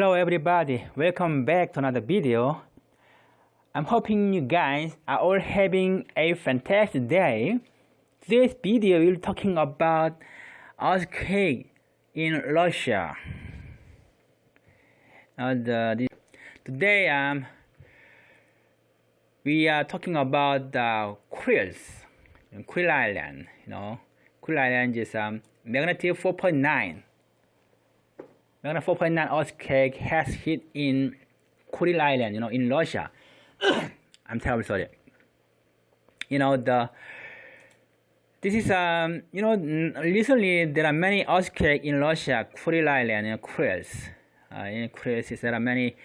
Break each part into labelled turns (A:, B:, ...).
A: Hello everybody, welcome back to another video. I'm hoping you guys are all having a fantastic day. This video will talking about earthquake in Russia. And, uh, today um, we are talking about the Kurils, Kuril Island. You know, Kuril Island is um, magnitude 4.9 Magnitude 4.9 earthquake has hit in Kuril Island, you know, in Russia. I'm terribly sorry. You know, the this is um you know recently there are many earthquakes in Russia, Kuril Island, you know, Kurils. Uh, in Kurils there are many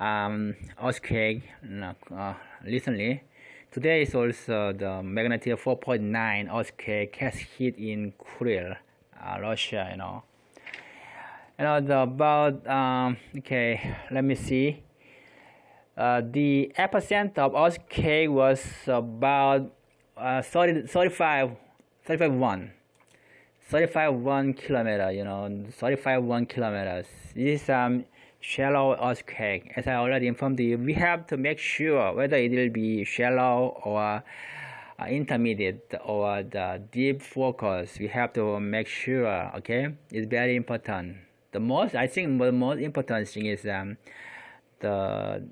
A: um earthquake uh, recently. Today is also the magnitude 4.9 earthquake has hit in Kuril, uh, Russia. You know know the about um, okay let me see. Uh, the epicenter of earthquake was about uh, 30, 35 35 1 35 1 kilometer you know 35 1 kilometers. This is um shallow earthquake as I already informed you we have to make sure whether it will be shallow or uh, intermediate or the deep focus. We have to make sure okay? It's very important the most I think the most important thing is um, the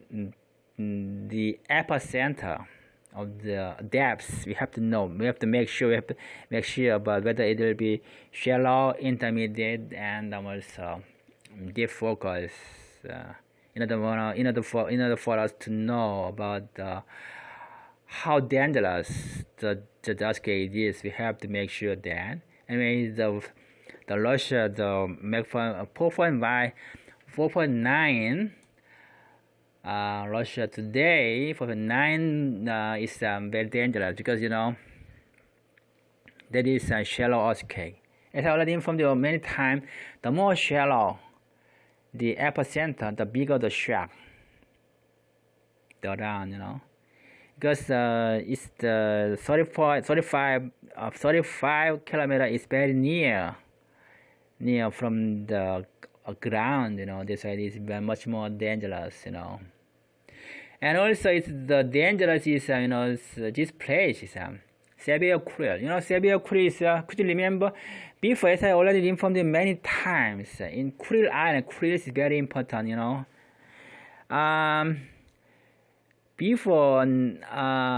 A: the epicenter of the depths. We have to know we have to make sure we have to make sure about whether it will be shallow intermediate and also deep focus uh, in order in order for in order for us to know about how dangerous the the earthquake is. We have to make sure that. Anyway the the Russia the make 4.5 4.9 uh, Russia today 4.9 uh, is um, very dangerous because you know that is a shallow earthquake. As I already informed you many times the more shallow the epicenter the bigger the shock the round you know. Because uh, it's the 35 35 uh, 35 kilometer is very near near from the uh, ground you know this side is much more dangerous you know and also it's the dangerous is uh, you know uh, this place is um. You know, Severe is, uh, could you remember? Before, as I already informed you many times, in Kuril Island, Kuril is very important, you know. Um, before uh,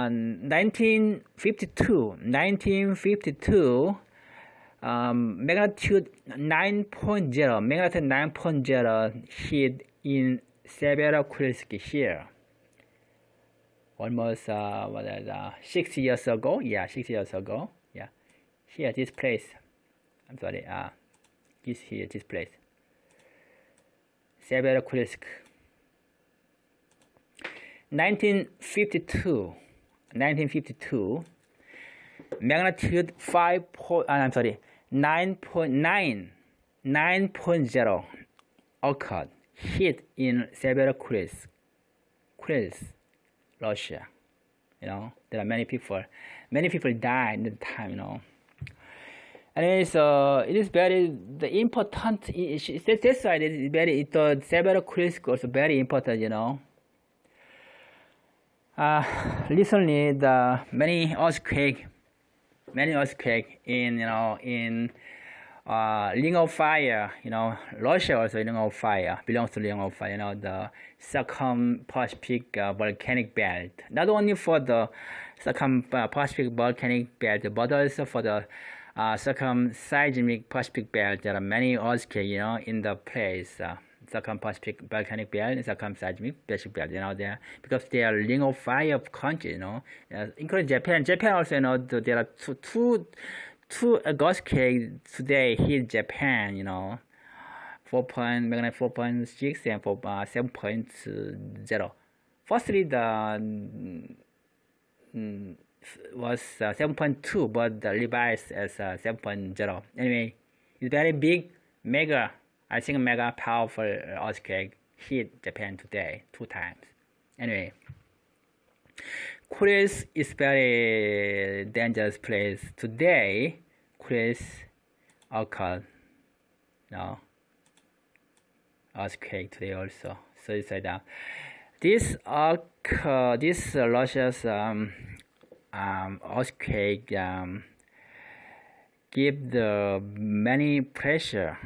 A: 1952, 1952, um, magnitude 9.0, magnitude 9.0 hit in Severokurilsk here. Almost uh, what is uh, six years ago. Yeah, six years ago. Yeah, here this place. I'm sorry. Uh, this here this place. Severokurilsk. 1952. 1952 magnitude 5 point, uh, I'm sorry 9.9 9.0 occurred hit in several Russia. You know, there are many people, many people died at the time. You know, and it's uh, it is very the important. This side is very the Kurils also very important. You know. Uh, recently, the many earthquake many earthquake in you know in uh, Ring of Fire, you know, Russia also Ring of Fire belongs to Ring of Fire, you know, the Circum-Pacific uh, volcanic belt. Not only for the Circum-Pacific volcanic belt, but also for the uh, Circum-Seismic Pacific belt. There are many earthquakes, you know, in the place. Uh, Circum-Pacific volcanic belt and Circum-Seismic Pacific belt, you know, there because they are ring of fire countries, you know, uh, including Japan. Japan also, you know, there are two, two, two earthquakes today hit Japan, you know, 4 point, magnitude 4.6 and 4, uh, 7.0. Firstly, the mm, was uh, 7.2, but the revised as uh, 7.0. Anyway, it's very big, mega I think mega powerful earthquake hit Japan today two times. Anyway, Kurils is very dangerous place. Today, Kurils occurred. No. earthquake today also. So it's like that. This uh, this uh, Russia's um, um, earthquake um, give the many pressure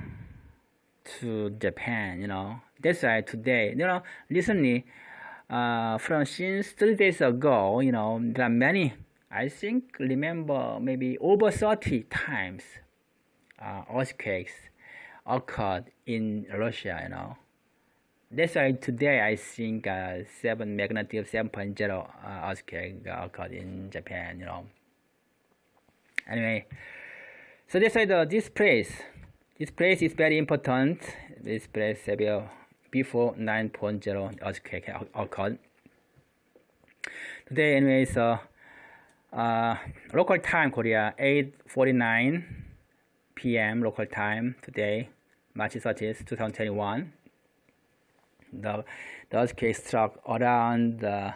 A: to Japan. You know that's why today you know recently uh, from since three days ago you know there are many I think remember maybe over 30 times uh, earthquakes occurred in Russia, you know. That's why today I think uh, 7 magnitude 7.0 uh, earthquake occurred in Japan, you know. Anyway, so that's why the, this place, this place is very important. This place before 9.0 earthquake occurred. Today, anyway, so uh, local time Korea 8:49 p.m. local time today, March 30th, 2021. The the earthquake struck around uh,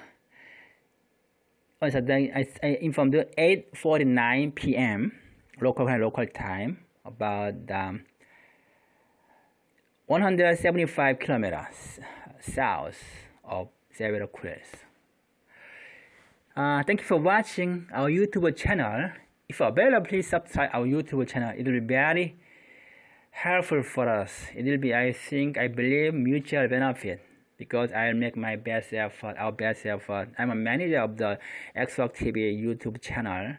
A: oh, I informed you 8:49 p.m. local local time about um, 175 kilometers south of Syracuse. Uh, thank you for watching our YouTube channel. If available, please subscribe our YouTube channel. It will be very helpful for us. It will be, I think, I believe, mutual benefit because I'll make my best effort, our best effort. I'm a manager of the Xbox TV YouTube channel.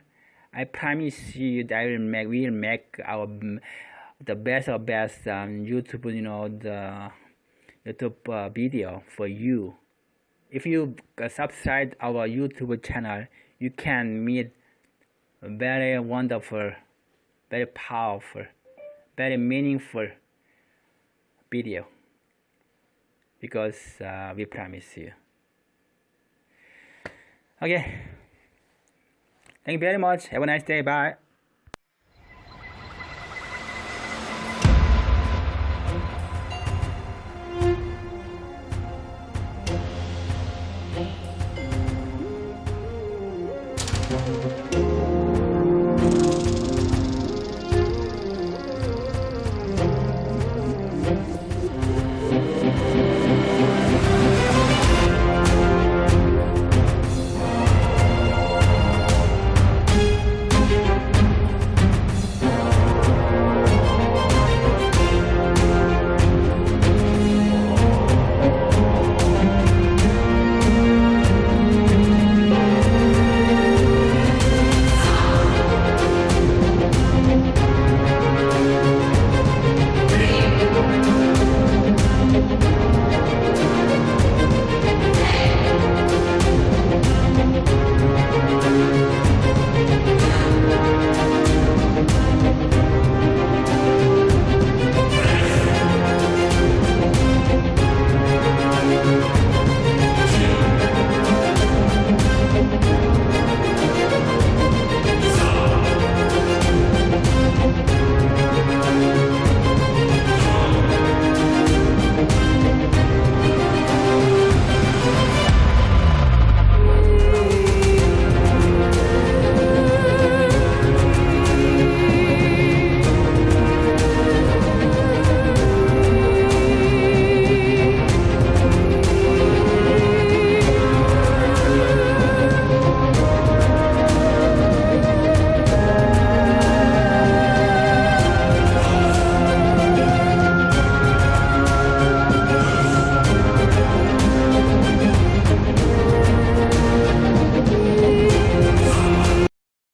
A: I promise you that I will make, we'll make our the best of best um, YouTube, you know, the YouTube uh, video for you if you subscribe our YouTube channel, you can meet very wonderful, very powerful, very meaningful video because uh, we promise you. Okay. Thank you very much. Have a nice day. Bye.